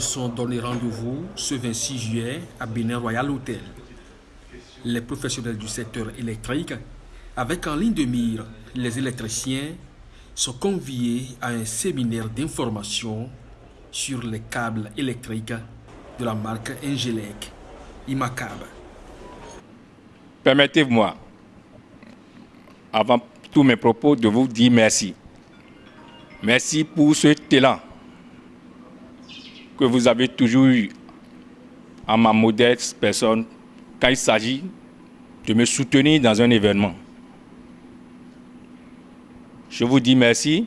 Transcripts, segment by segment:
sont donné rendez-vous ce 26 juillet à Bénin Royal Hotel. Les professionnels du secteur électrique, avec en ligne de mire les électriciens, sont conviés à un séminaire d'information sur les câbles électriques de la marque Engelec, Imacab. Permettez-moi, avant tous mes propos, de vous dire merci. Merci pour ce talent que vous avez toujours eu en ma modeste personne quand il s'agit de me soutenir dans un événement. Je vous dis merci.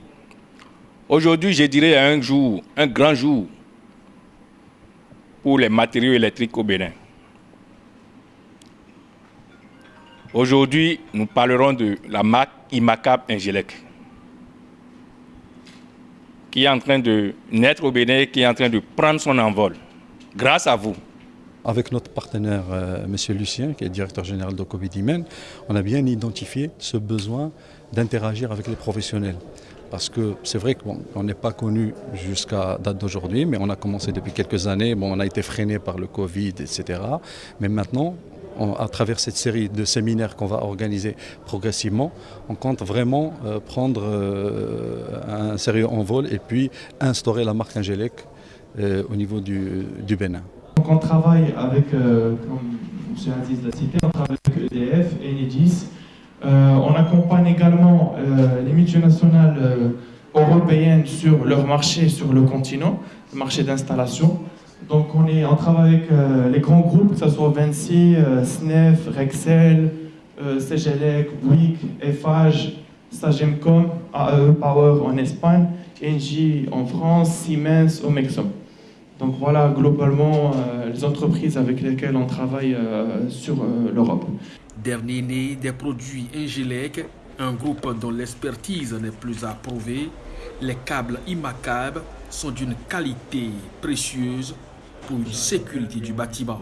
Aujourd'hui, je dirais un jour, un grand jour pour les matériaux électriques au Bénin. Aujourd'hui, nous parlerons de la marque Imacab Ingelec, qui est en train de naître au Bénin, qui est en train de prendre son envol, grâce à vous. Avec notre partenaire, euh, M. Lucien, qui est directeur général de Covidimen, on a bien identifié ce besoin d'interagir avec les professionnels. Parce que c'est vrai qu'on n'est pas connu jusqu'à date d'aujourd'hui, mais on a commencé depuis quelques années. Bon, on a été freiné par le Covid, etc. Mais maintenant, à travers cette série de séminaires qu'on va organiser progressivement, on compte vraiment euh, prendre euh, un sérieux envol et puis instaurer la marque Angélec euh, au niveau du, Bénin. Donc on travaille avec, comme M. Aziz l'a cité, on travaille avec EDF, Enedis. on accompagne également les multinationales européennes sur leur marché sur le continent, le marché d'installation. Donc on, est, travaille avec euh, les grands groupes, que ce soit Vinci, euh, SNEF, Rexel, euh, CGLEC, Bouygues, Eiffage, Sagemcom, AE Power en Espagne, Engie en France, Siemens au Mexique. Donc voilà globalement les entreprises avec lesquelles on travaille sur l'Europe. Dernier né des produits Engelec, un groupe dont l'expertise n'est plus approuvée, les câbles Imacab sont d'une qualité précieuse pour une sécurité du bâtiment.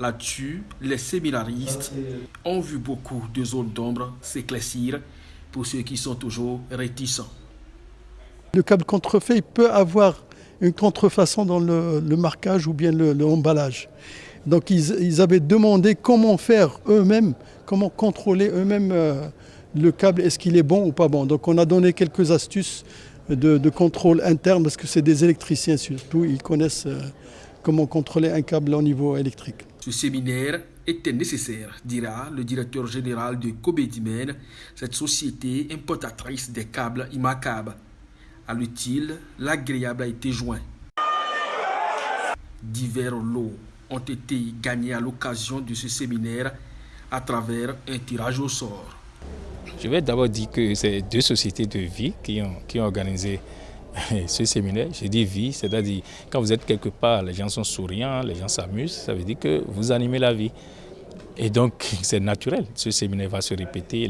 Là-dessus, les séminaristes ont vu beaucoup de zones d'ombre s'éclaircir pour ceux qui sont toujours réticents. Le câble contrefait peut avoir une contrefaçon dans le, marquage ou bien le, emballage. Donc ils, avaient demandé comment faire eux-mêmes, comment contrôler eux-mêmes euh, le câble, est-ce qu'il est bon ou pas bon. Donc on a donné quelques astuces de, contrôle interne parce que c'est des électriciens surtout, ils connaissent euh, comment contrôler un câble au niveau électrique. Ce séminaire était nécessaire, dira le directeur général de Cobedimen, cette société importatrice des câbles Imacab. À l'utile, l'agréable a été joint. Divers lots ont été gagnés à l'occasion de ce séminaire à travers un tirage au sort. Je vais d'abord dire que c'est deux sociétés de vie qui ont, qui ont organisé ce séminaire, je dis vie, c'est-à-dire quand vous êtes quelque part, les gens sont souriants, les gens s'amusent, ça veut dire que vous animez la vie. Et donc c'est naturel, ce séminaire va se répéter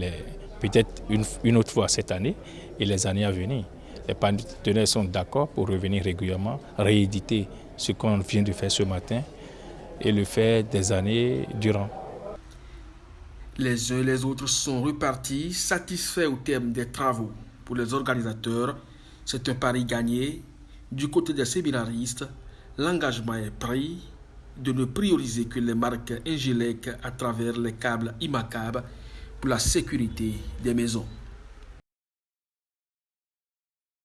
peut-être une, une, autre fois cette année et les années à venir. Les partenaires sont d'accord pour revenir régulièrement, rééditer ce qu'on vient de faire ce matin et le faire des années durant. Les uns et les autres sont repartis satisfaits au terme des travaux. Pour les organisateurs, c'est un pari gagné. Du côté des séminaristes, l'engagement est pris de ne prioriser que les marques Ingelec à travers les câbles IMACAB pour la sécurité des maisons.